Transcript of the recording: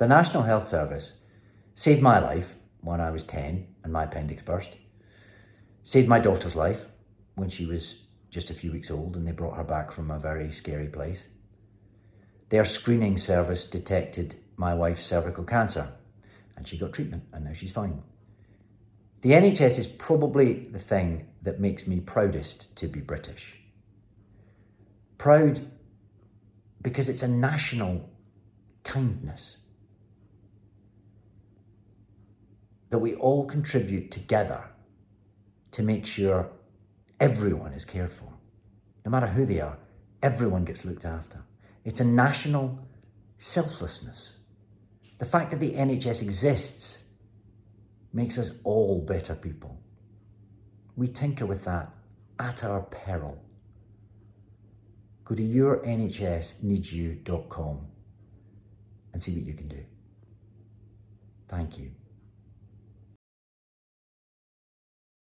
The National Health Service saved my life when I was 10 and my appendix burst, saved my daughter's life when she was just a few weeks old and they brought her back from a very scary place. Their screening service detected my wife's cervical cancer and she got treatment and now she's fine. The NHS is probably the thing that makes me proudest to be British. Proud because it's a national kindness that we all contribute together to make sure everyone is cared for. No matter who they are, everyone gets looked after. It's a national selflessness. The fact that the NHS exists makes us all better people. We tinker with that at our peril. Go to yournhsneedsyou.com and see what you can do. Thank you.